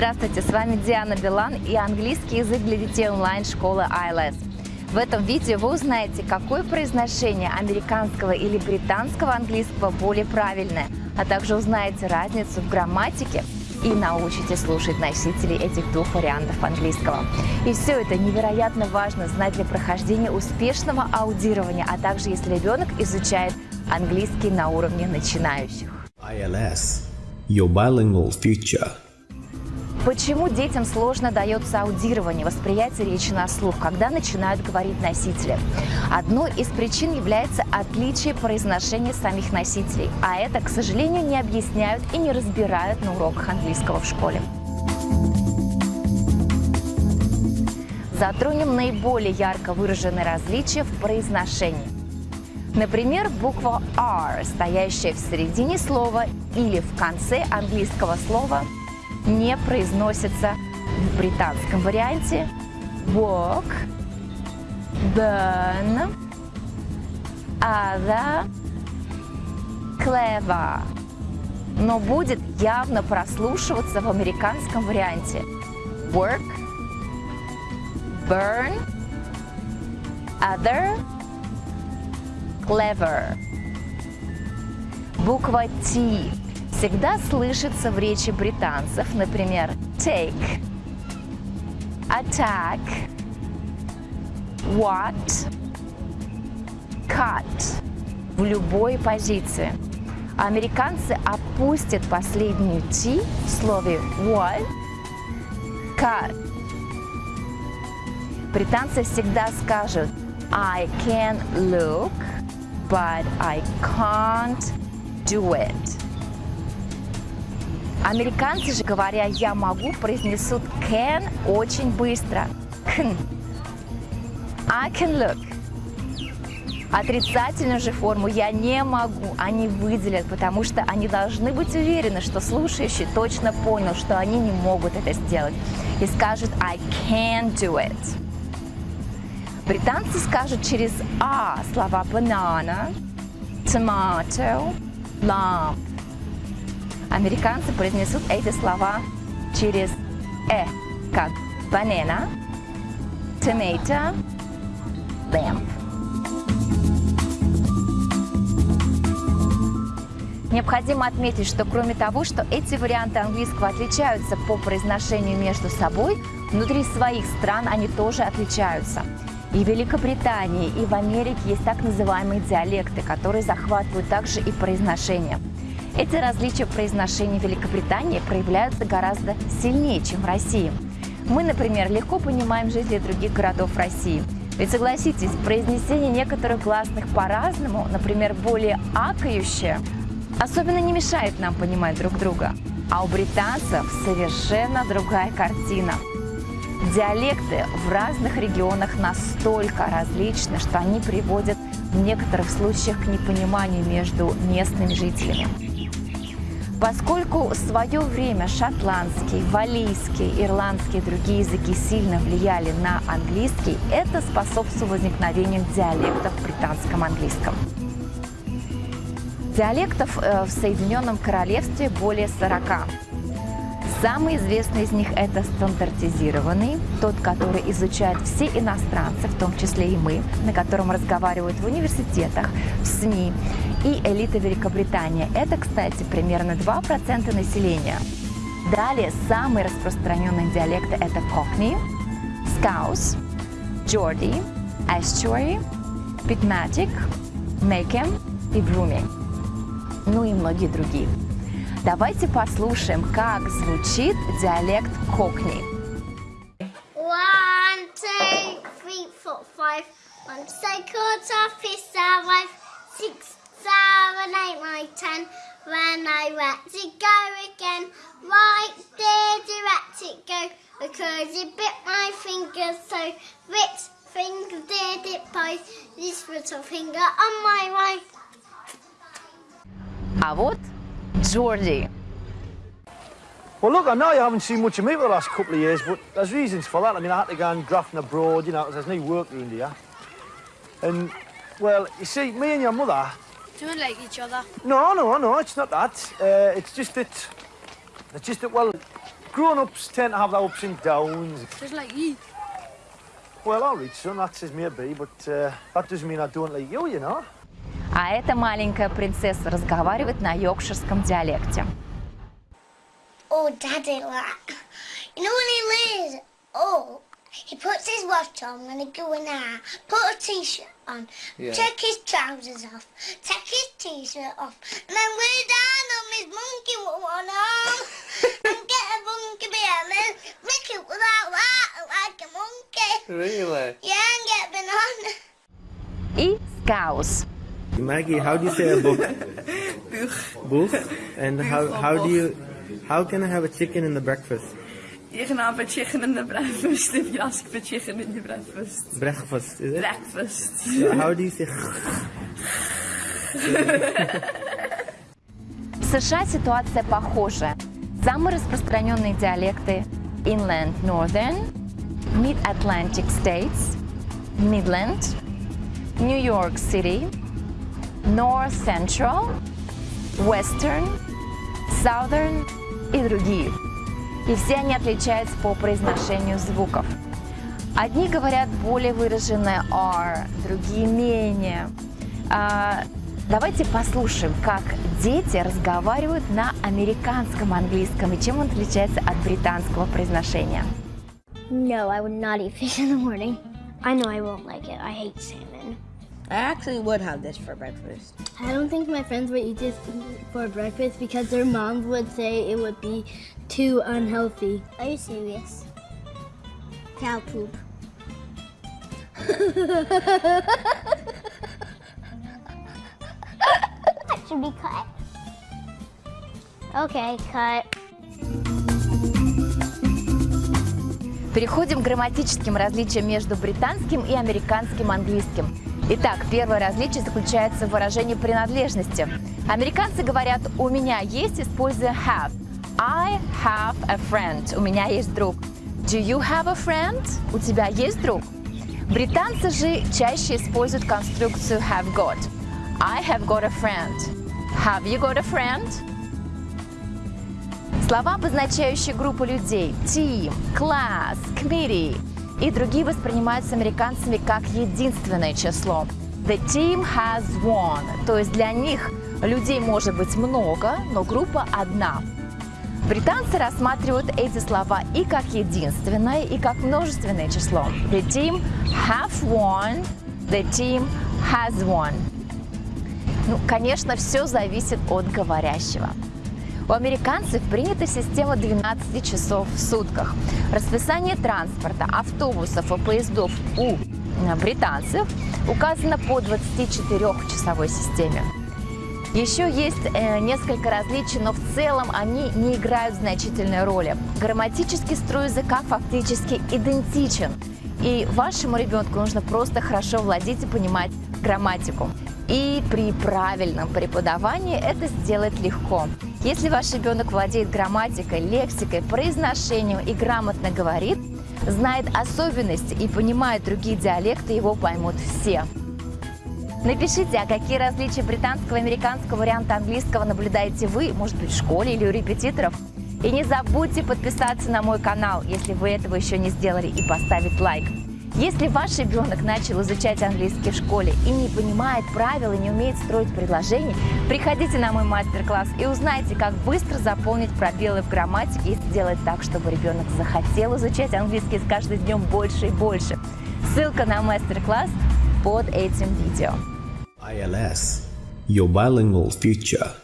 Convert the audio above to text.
Здравствуйте, с вами Диана Билан и английский язык для детей онлайн-школы ILS. В этом видео вы узнаете, какое произношение американского или британского английского более правильное, а также узнаете разницу в грамматике и научите слушать носителей этих двух вариантов английского. И все это невероятно важно знать для прохождения успешного аудирования, а также если ребенок изучает английский на уровне начинающих. ILS, your bilingual future. Почему детям сложно дается аудирование, восприятие речи на слух, когда начинают говорить носители? Одной из причин является отличие произношения самих носителей, а это, к сожалению, не объясняют и не разбирают на уроках английского в школе. Затронем наиболее ярко выраженные различия в произношении. Например, буква R, стоящая в середине слова или в конце английского слова – не произносится в британском варианте. Walk, burn, other, clever. Но будет явно прослушиваться в американском варианте. Work, burn, other, clever. Буква T всегда слышится в речи британцев, например, take, attack, what, cut в любой позиции. Американцы опустят последнюю T в слове what, cut. Британцы всегда скажут I can look, but I can't do it. Американцы же, говоря «я могу», произнесут can очень быстро. Can. I can look. Отрицательную же форму «я не могу» они выделят, потому что они должны быть уверены, что слушающий точно понял, что они не могут это сделать. И скажут I can do it. Британцы скажут через «а» слова banana, tomato, lamp. Американцы произнесут эти слова через «э», как banana, tomato, lamp. Необходимо отметить, что кроме того, что эти варианты английского отличаются по произношению между собой, внутри своих стран они тоже отличаются. И в Великобритании, и в Америке есть так называемые диалекты, которые захватывают также и произношение. Эти различия в произношении Великобритании проявляются гораздо сильнее, чем в России. Мы, например, легко понимаем жителей других городов России. Ведь согласитесь, произнесение некоторых гласных по-разному, например, более акающее, особенно не мешает нам понимать друг друга. А у британцев совершенно другая картина. Диалекты в разных регионах настолько различны, что они приводят в некоторых случаях к непониманию между местными жителями. Поскольку в свое время шотландский, валийский, ирландский и другие языки сильно влияли на английский, это способствовало возникновению диалектов в британском английском. Диалектов э, в Соединенном Королевстве более 40. Самый известный из них – это стандартизированный, тот, который изучают все иностранцы, в том числе и мы, на котором разговаривают в университетах, в СМИ и элита Великобритании. Это, кстати, примерно 2% населения. Далее самые распространенные диалекты – это Cockney, Scouse, Geordie, Estuary, Pitmatic, Mackem и Brumming. Ну и многие другие. Давайте послушаем, как звучит диалект Кокни. One, two, three, four, five. One, two, quarter, five, six, seven, eight, nine, ten. When I let it go again, right there, let it go. Because it bit my finger, so which finger did it bite? This little finger on my right. А вот Geordie. Well, look, I know you haven't seen much of me for the last couple of years, but there's reasons for that. I mean, I had to go and grafting abroad, you know, because there's no work around here. And, well, you see, me and your mother... Don't like each other? No, no, no, it's not that. Uh, it's just that... It's just that, well, grown-ups tend to have their ups and downs. Just like you. Well, all right, son, that's as may be, but uh, that doesn't mean I don't like you, you know. А эта маленькая принцесса разговаривает на йоркширском диалекте. Oh, Daddy, like, you know when he lays up, he puts his watch on when he going out, put a t-shirt on, Yeah. take his trousers off, take his t-shirt off, and then lay down on his monkey one arm, and get a monkey behind me, lick it without that, like a monkey. Really? Yeah, and get banana. И скаус. Maggie, how do you say a book? Book. And how how do you how can I have a chicken in the breakfast? You can have a chicken in the breakfast if you ask for chicken in the breakfast. Breakfast, is it? Breakfast. So how do you say? В США ситуация похожая. Самые распространенные диалекты Inland Northern, Mid-Atlantic States, Midland, New York City, North Central, Western, Southern и другие. И все они отличаются по произношению звуков. Одни говорят более выраженное R, другие менее. А, давайте послушаем, как дети разговаривают на американском английском и чем он отличается от британского произношения. No, I would not eat fish in the morning. I know I won't like it. I hate salmon. I actually would have this for breakfast. I don't think my friends would eat this for breakfast because their moms would say it would be too unhealthy. Are you serious? Cow poop. that should be cut. Okay, cut. Переходим к грамматическим различиям между британским и американским английским. Итак, первое различие заключается в выражении принадлежности. Американцы говорят «у меня есть», используя have. I have a friend. У меня есть друг. Do you have a friend? У тебя есть друг? Британцы же чаще используют конструкцию have got. I have got a friend. Have you got a friend? Слова, обозначающие группу людей – team, class, committee и другие воспринимаются американцами как единственное число. The team has won, то есть для них людей может быть много, но группа одна. Британцы рассматривают эти слова и как единственное, и как множественное число. The team have won, the team has won. Ну, конечно, все зависит от говорящего. У американцев принята система 12 часов в сутках. Расписание транспорта, автобусов и поездов у э, британцев указано по 24-часовой системе. Еще есть э, несколько различий, но в целом они не играют значительной роли. Грамматический строй языка фактически идентичен. И вашему ребенку нужно просто хорошо владеть и понимать грамматику. И при правильном преподавании это сделать легко. Если ваш ребенок владеет грамматикой, лексикой, произношением и грамотно говорит, знает особенности и понимает другие диалекты, его поймут все. Напишите, а какие различия британского и американского варианта английского наблюдаете вы, может быть, в школе или у репетиторов. И не забудьте подписаться на мой канал, если вы этого еще не сделали, и поставить лайк. Если ваш ребенок начал изучать английский в школе и не понимает правил и не умеет строить предложения, приходите на мой мастер-класс и узнайте, как быстро заполнить пробелы в грамматике и сделать так, чтобы ребенок захотел изучать английский с каждым днем больше и больше. Ссылка на мастер-класс под этим видео. ILS, your bilingual future.